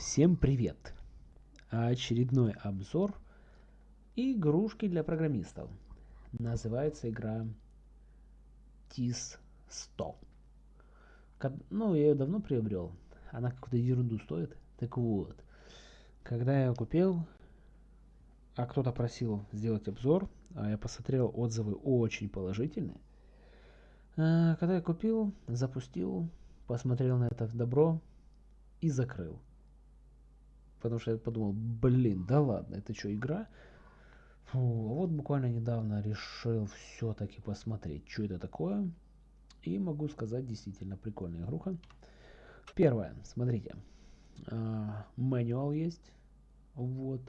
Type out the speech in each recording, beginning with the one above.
Всем привет! Очередной обзор игрушки для программистов. Называется игра TIS 100. Ну, я ее давно приобрел. Она какую-то ерунду стоит. Так вот, когда я ее купил, а кто-то просил сделать обзор, а я посмотрел отзывы очень положительные. А, когда я купил, запустил, посмотрел на это добро и закрыл. Потому что я подумал, блин, да ладно, это что, игра? Фу, а вот буквально недавно решил все-таки посмотреть, что это такое. И могу сказать, действительно прикольная игруха. Первое, смотрите, мануал есть, вот.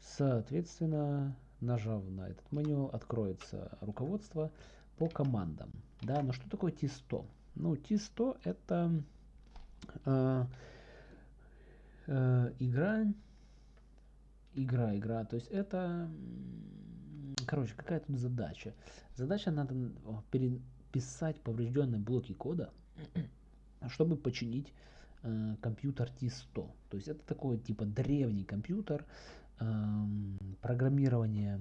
Соответственно, нажав на этот мануал, откроется руководство по командам. Да, но что такое T100? Ну, T100 это э, э, игра, игра, игра. То есть это, короче, какая тут задача? Задача надо переписать поврежденные блоки кода, чтобы починить э, компьютер T100. То есть это такой типа древний компьютер, программирование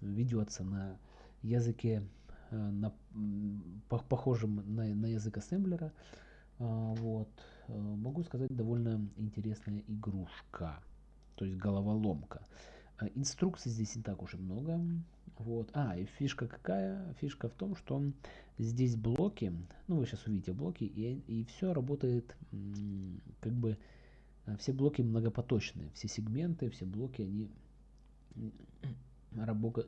ведется на языке э, на, похожем на, на язык ассемблера. А, вот. Э, могу сказать, довольно интересная игрушка. То есть головоломка. А, инструкций здесь не так уж и много. Вот. А, и фишка какая? Фишка в том, что здесь блоки, ну вы сейчас увидите блоки, и, и все работает как бы Э, все блоки многопоточные, все сегменты, все блоки, они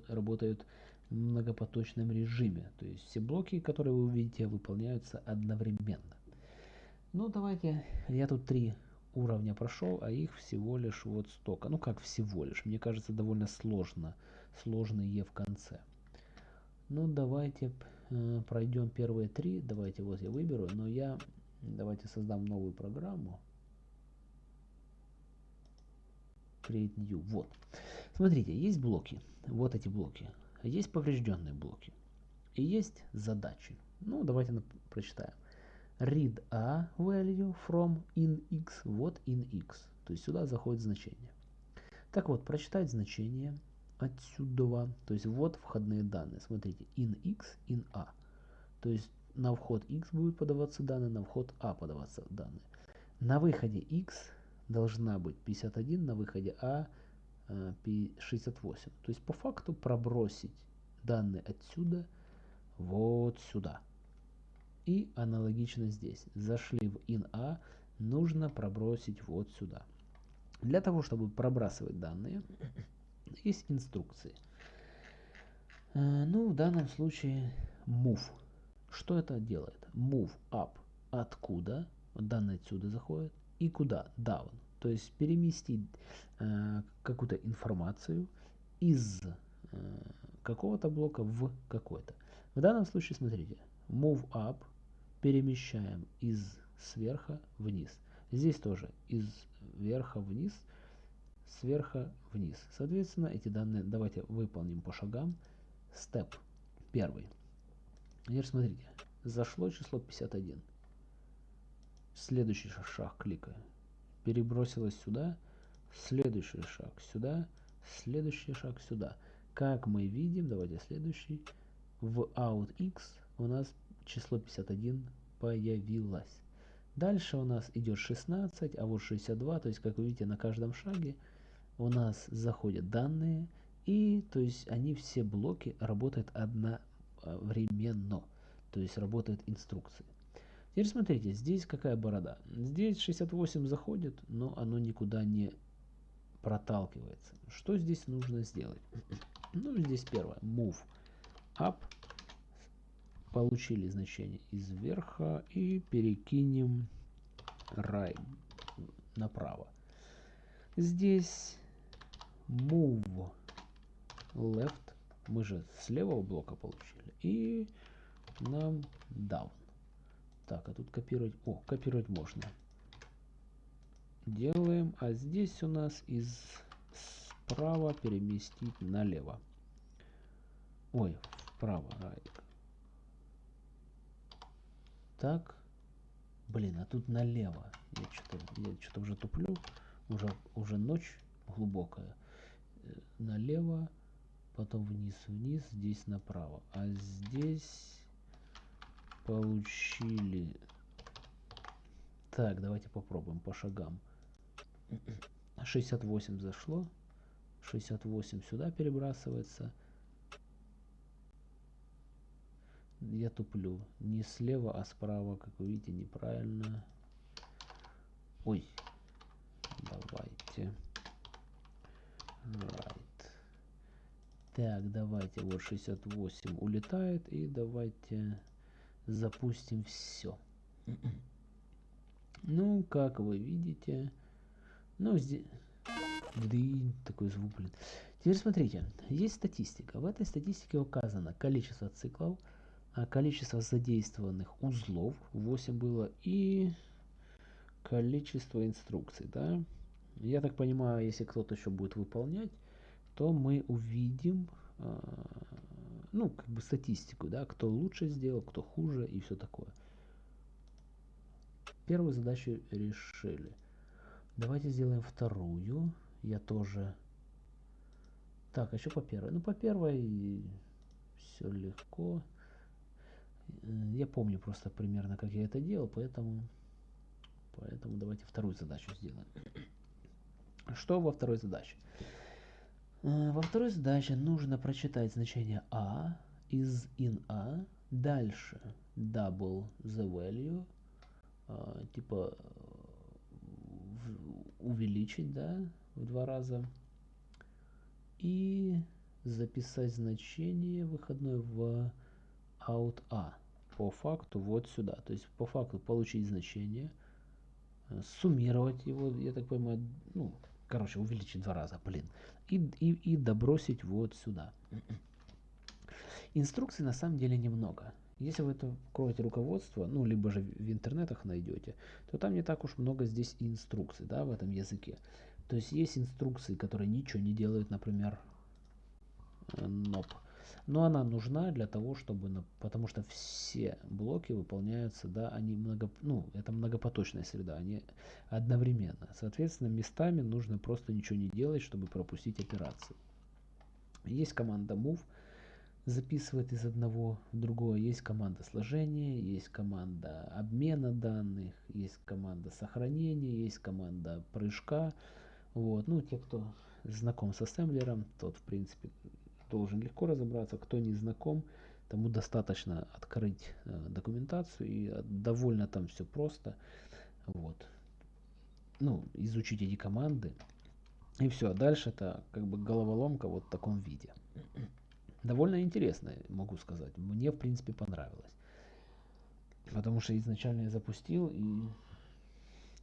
работают в многопоточном режиме. То есть все блоки, которые вы увидите, выполняются одновременно. Ну, давайте, я тут три уровня прошел, а их всего лишь вот столько. Ну, как всего лишь, мне кажется, довольно сложно, сложные в конце. Ну, давайте э, пройдем первые три. Давайте вот я выберу, но я, давайте создам новую программу. create new. Вот. Смотрите, есть блоки. Вот эти блоки. Есть поврежденные блоки. И есть задачи. Ну, давайте прочитаем. Read a value from in x. Вот in x. То есть сюда заходит значение. Так вот, прочитать значение отсюда. То есть вот входные данные. Смотрите, in x, in a. То есть на вход x будет подаваться данные, на вход a подаваться данные. На выходе x должна быть 51, на выходе А 68. Э, То есть по факту пробросить данные отсюда вот сюда. И аналогично здесь. Зашли в in-A, нужно пробросить вот сюда. Для того, чтобы пробрасывать данные, есть инструкции. Э, ну, в данном случае move. Что это делает? Move up. Откуда? Данные отсюда заходят и куда? Down. То есть переместить э, какую-то информацию из э, какого-то блока в какой-то. В данном случае, смотрите, move up перемещаем из сверха вниз. Здесь тоже из верха вниз, сверха вниз. Соответственно, эти данные давайте выполним по шагам. Степ первый. Теперь смотрите, зашло число 51. Следующий шаг кликаю. Перебросилось сюда. Следующий шаг сюда. Следующий шаг сюда. Как мы видим, давайте следующий. В outx у нас число 51 появилось. Дальше у нас идет 16, а вот 62, то есть, как вы видите, на каждом шаге у нас заходят данные, и то есть они все блоки работают одновременно, то есть работают инструкции. Теперь смотрите, здесь какая борода. Здесь 68 заходит, но оно никуда не проталкивается. Что здесь нужно сделать? Ну, здесь первое. Move up. Получили значение из верха и перекинем right направо. Здесь move left. Мы же с левого блока получили. И нам down. Так, а тут копировать... О, копировать можно. Делаем. А здесь у нас из справа переместить налево. Ой, вправо. Right. Так. Блин, а тут налево. Я что-то я что-то уже туплю. Уже, уже ночь глубокая. Э, налево, потом вниз, вниз, здесь направо. А здесь получили... Так, давайте попробуем по шагам. 68 зашло. 68 сюда перебрасывается. Я туплю. Не слева, а справа, как вы видите, неправильно. Ой. Давайте. Right. Так, давайте. Вот 68 улетает. И давайте запустим все. Ну, как вы видите, ну, здесь... Блин, такой звук, блин. Теперь смотрите, есть статистика. В этой статистике указано количество циклов, количество задействованных узлов 8 было и количество инструкций, да. Я так понимаю, если кто-то еще будет выполнять, то мы увидим, э, ну, как бы статистику, да, кто лучше сделал, кто хуже и все такое. Первую задачу решили. Давайте сделаем вторую. Я тоже... Так, а еще по первой. Ну, по первой все легко. Я помню просто примерно, как я это делал, поэтому... Поэтому давайте вторую задачу сделаем. Что во второй задаче? Э, во второй задаче нужно прочитать значение a из in a, дальше double the value, э, типа увеличить, да, в два раза. И записать значение выходное в out a по факту вот сюда. То есть по факту получить значение, э, суммировать его, я так понимаю, ну, короче, увеличить два раза, блин, и, и, и добросить вот сюда. Инструкций на самом деле немного. Если вы это откроете руководство, ну, либо же в интернетах найдете, то там не так уж много здесь инструкций, да, в этом языке. То есть есть инструкции, которые ничего не делают, например, NOP. Но она нужна для того, чтобы, потому что все блоки выполняются, да, они много, ну, это многопоточная среда, они одновременно. Соответственно, местами нужно просто ничего не делать, чтобы пропустить операции. Есть команда move, записывает из одного в другое. Есть команда сложения, есть команда обмена данных, есть команда сохранения, есть команда прыжка. Вот. Ну, те, кто знаком с ассемблером, тот, в принципе, должен легко разобраться. Кто не знаком, тому достаточно открыть э, документацию и э, довольно там все просто. Вот. Ну, изучить эти команды. И все. А дальше это как бы головоломка вот в таком виде довольно интересно, могу сказать. Мне, в принципе, понравилось. Потому что изначально я запустил и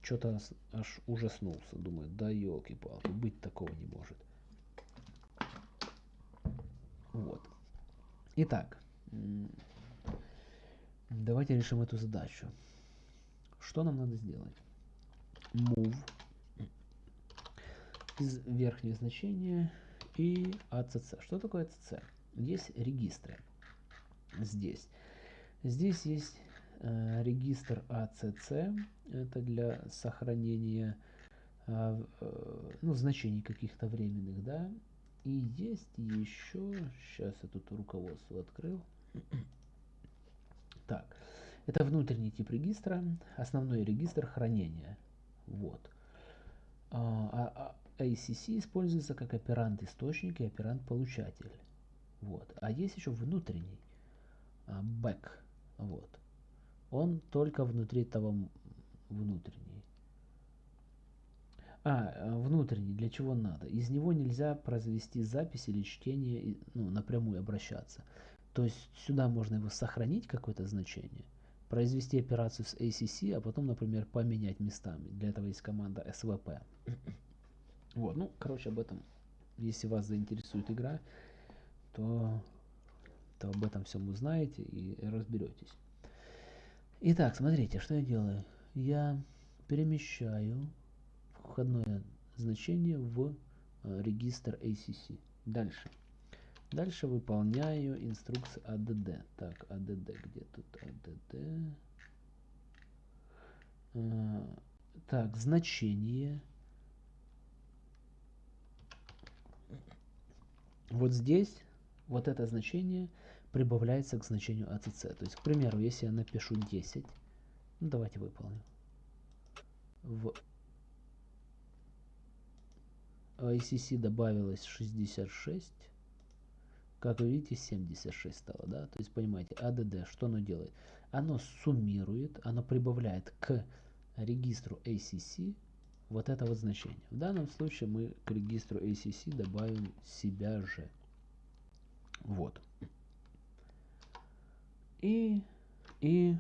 что-то аж ужаснулся. Думаю, да елки-палки, быть такого не может. Вот. Итак, давайте решим эту задачу. Что нам надо сделать? Move из верхнего значения и ACC. Что такое ACC? есть регистры. Здесь. Здесь есть э, регистр ACC. Это для сохранения э, э, ну, значений каких-то временных, да. И есть еще, сейчас я тут руководство открыл. Так, это внутренний тип регистра, основной регистр хранения. Вот. А, а, а ACC используется как оперант источник и оперант получатель. Вот. А есть еще внутренний а, back. Вот. Он только внутри того внутренний. А, э, внутренний, для чего надо? Из него нельзя произвести запись или чтение, ну, напрямую обращаться. То есть сюда можно его сохранить, какое-то значение, произвести операцию с ACC, а потом, например, поменять местами. Для этого есть команда SVP. Вот, ну, короче, об этом, если вас заинтересует игра, то, то об этом всем узнаете и разберетесь. Итак, смотрите, что я делаю. Я перемещаю входное значение в э, регистр ACC. Дальше. Дальше выполняю инструкцию ADD. Так, ADD, где тут ADD? Э, так, значение. Вот здесь вот это значение прибавляется к значению ACC. То есть, к примеру, если я напишу 10, ну давайте выполним. В ICC добавилось 66. Как вы видите, 76 стало, да? То есть, понимаете, ADD, что оно делает? Оно суммирует, оно прибавляет к регистру ACC вот это вот значение. В данном случае мы к регистру ACC добавим себя же. Вот. И, и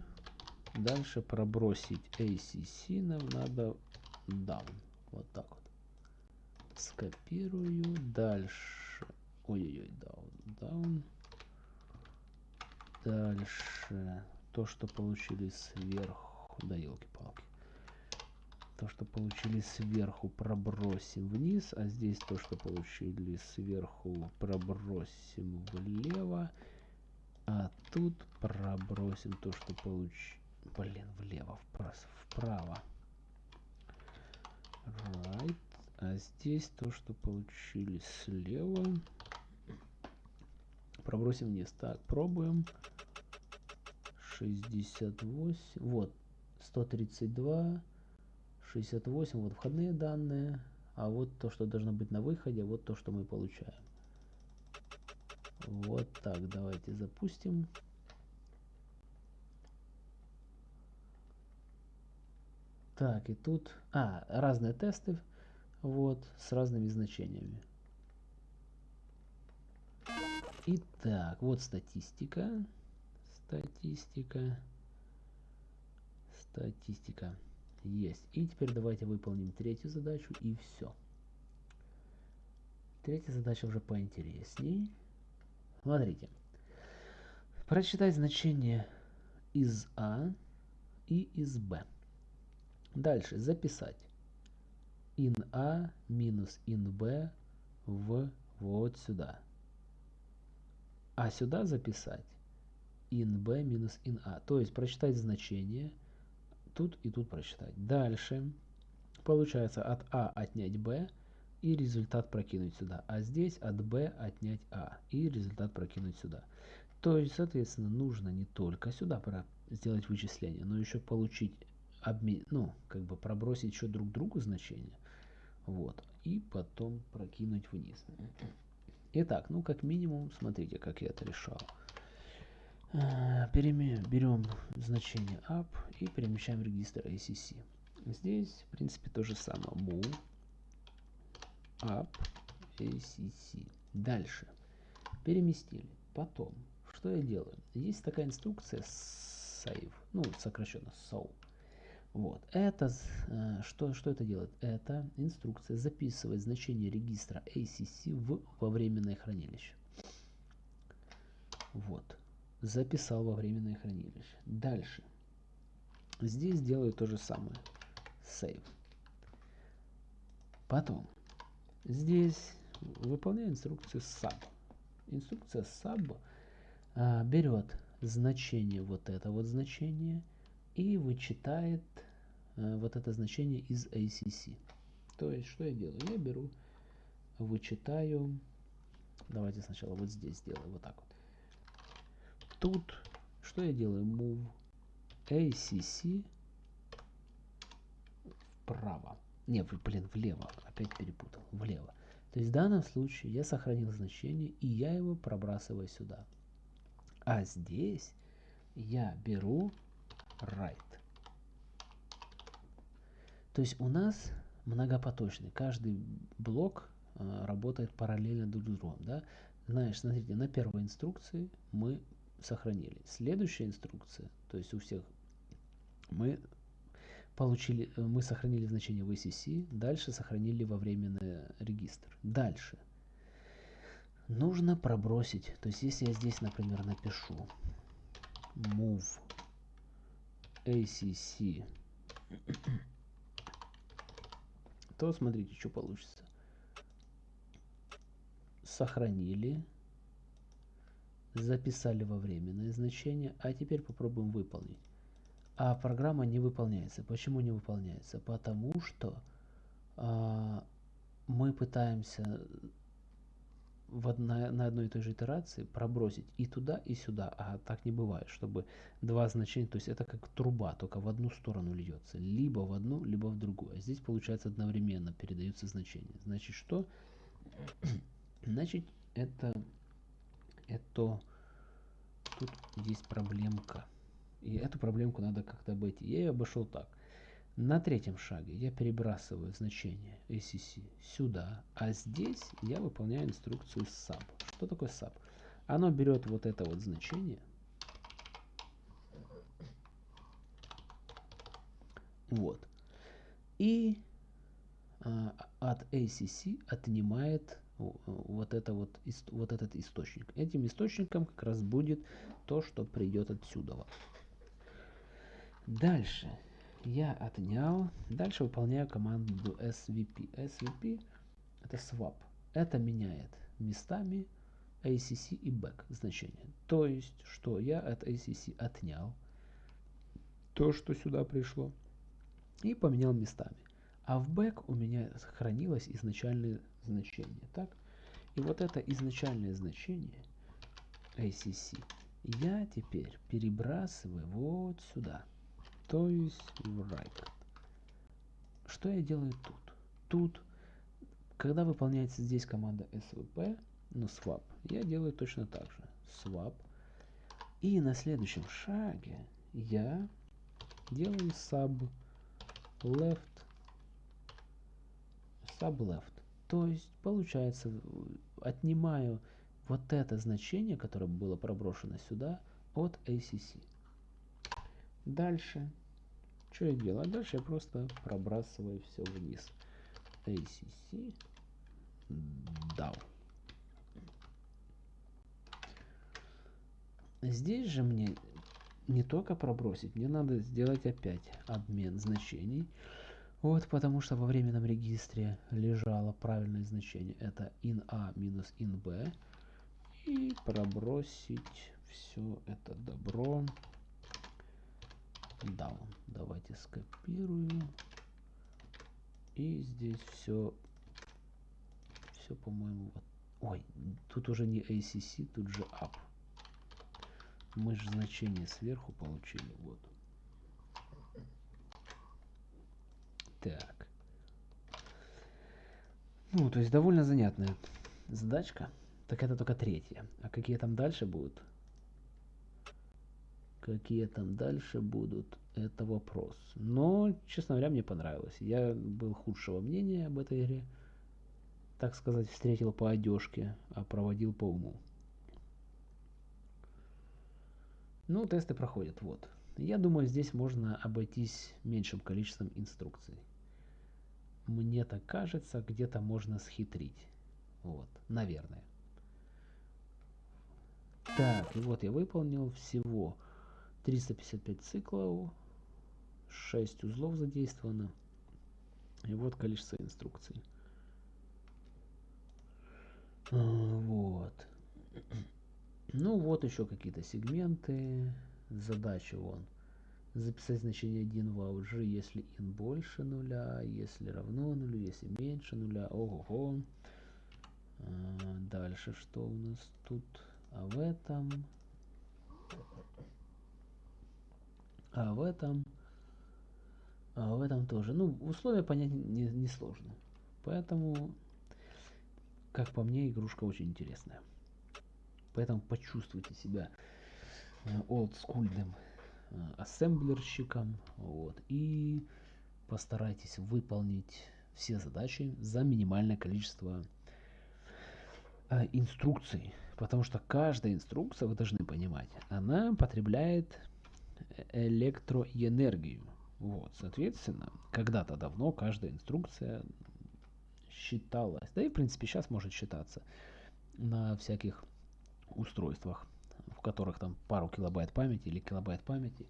дальше пробросить ACC нам надо down. Вот так вот. Скопирую. Дальше. Ой-ой-ой, down, down. Дальше. То, что получили сверху. Да елки-палки. То, что получили сверху, пробросим вниз. А здесь то, что получили сверху, пробросим влево. А тут пробросим то, что получили... Блин, влево, вправо. Right. А здесь то, что получили слева. Пробросим вниз. Так, пробуем. 68. Вот. 132. 68. Вот входные данные. А вот то, что должно быть на выходе. Вот то, что мы получаем. Вот так. Давайте запустим. Так, и тут... А, разные тесты. Вот, с разными значениями. Итак, вот статистика. Статистика. Статистика. Есть. И теперь давайте выполним третью задачу и все. Третья задача уже поинтересней. Смотрите. Прочитать значение из А и из Б. Дальше записать in A минус in B в вот сюда. А сюда записать in B минус in A. То есть прочитать значение тут и тут прочитать. Дальше получается от А отнять B и результат прокинуть сюда. А здесь от B отнять А и результат прокинуть сюда. То есть, соответственно, нужно не только сюда сделать вычисление, но еще получить обмен, ну, как бы пробросить еще друг другу значения. Вот. И потом прокинуть вниз. Итак, ну как минимум, смотрите, как я это решал. А, берем значение up и перемещаем регистр ACC. Здесь, в принципе, то же самое. Move up ACC. Дальше. Переместили. Потом, что я делаю? Есть такая инструкция save, ну, сокращенно so. Вот. Это, э, что, что это делает? Это инструкция записывает значение регистра ACC в, во временное хранилище. Вот. Записал во временное хранилище. Дальше. Здесь делаю то же самое. Save. Потом. Здесь выполняю инструкцию sub. Инструкция sub а, берет значение, вот это вот значение, и вычитает вот это значение из ACC. То есть, что я делаю? Я беру, вычитаю, давайте сначала вот здесь сделаю, вот так вот. Тут, что я делаю? Move ACC вправо. Не, блин, влево, опять перепутал, влево. То есть в данном случае я сохранил значение, и я его пробрасываю сюда. А здесь я беру right. То есть у нас многопоточный. Каждый блок э, работает параллельно друг с другом. Да? Знаешь, смотрите, на первой инструкции мы сохранили. Следующая инструкция, то есть у всех мы получили, э, мы сохранили значение в ACC, дальше сохранили во временный регистр. Дальше. Нужно пробросить, то есть если я здесь, например, напишу move ACC то смотрите, что получится. Сохранили. Записали во временное значение. А теперь попробуем выполнить. а программа не выполняется. Почему не выполняется? Потому что а, мы пытаемся в одна, на одной и той же итерации пробросить и туда, и сюда. А так не бывает, чтобы два значения, то есть это как труба, только в одну сторону льется. Либо в одну, либо в другую. А здесь получается одновременно передаются значения. Значит, что? Значит, это, это тут есть проблемка. И эту проблемку надо как-то обойти. Я ее обошел так. На третьем шаге я перебрасываю значение ACC сюда, а здесь я выполняю инструкцию sub. Что такое sub? Оно берет вот это вот значение, вот, и а, от ACC отнимает вот, это вот, вот этот источник. Этим источником как раз будет то, что придет отсюда. Дальше я отнял. Дальше выполняю команду svp. svp это swap. Это меняет местами acc и back значение. То есть, что я от acc отнял то, что сюда пришло, и поменял местами. А в back у меня сохранилось изначальное значение. Так? И вот это изначальное значение acc я теперь перебрасываю вот сюда то есть right. Что я делаю тут? Тут, когда выполняется здесь команда svp, ну swap, я делаю точно так же. Swap. И на следующем шаге я делаю sub left sub left. То есть получается отнимаю вот это значение, которое было проброшено сюда от ACC. Дальше. Что я делаю? дальше я просто пробрасываю все вниз. ACC down. Здесь же мне не только пробросить, мне надо сделать опять обмен значений. Вот, потому что во временном регистре лежало правильное значение. Это in A минус in B. И пробросить все это добро down. Давайте скопирую. И здесь все, все, по-моему, вот. Ой, тут уже не ACC, тут же up. Мы же значение сверху получили, вот. Так. Ну, то есть довольно занятная задачка. Так это только третья. А какие там дальше будут? Какие там дальше будут, это вопрос. Но, честно говоря, мне понравилось. Я был худшего мнения об этой игре. Так сказать, встретил по одежке, а проводил по уму. Ну, тесты проходят, вот. Я думаю, здесь можно обойтись меньшим количеством инструкций. Мне так кажется, где-то можно схитрить. Вот, наверное. Так, и вот я выполнил всего 355 циклов, 6 узлов задействовано. И вот количество инструкций. А, вот. Ну вот еще какие-то сегменты. Задача вон. Записать значение 1 в OutG, если in больше нуля, если равно нулю, если меньше нуля. Ого-го. А, дальше что у нас тут? А в этом а в этом, а в этом тоже. Ну, условия понять не, не сложно. Поэтому, как по мне, игрушка очень интересная. Поэтому почувствуйте себя э, олдскульным э, ассемблерщиком. Вот, и постарайтесь выполнить все задачи за минимальное количество э, инструкций. Потому что каждая инструкция, вы должны понимать, она потребляет электроэнергию. Вот, соответственно, когда-то давно каждая инструкция считалась, да и в принципе сейчас может считаться на всяких устройствах, в которых там пару килобайт памяти или килобайт памяти,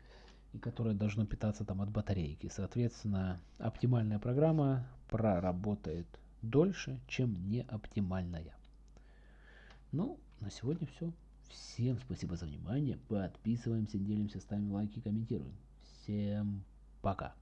и которое должно питаться там от батарейки. Соответственно, оптимальная программа проработает дольше, чем неоптимальная. Ну, на сегодня все. Всем спасибо за внимание. Подписываемся, делимся, ставим лайки, комментируем. Всем пока.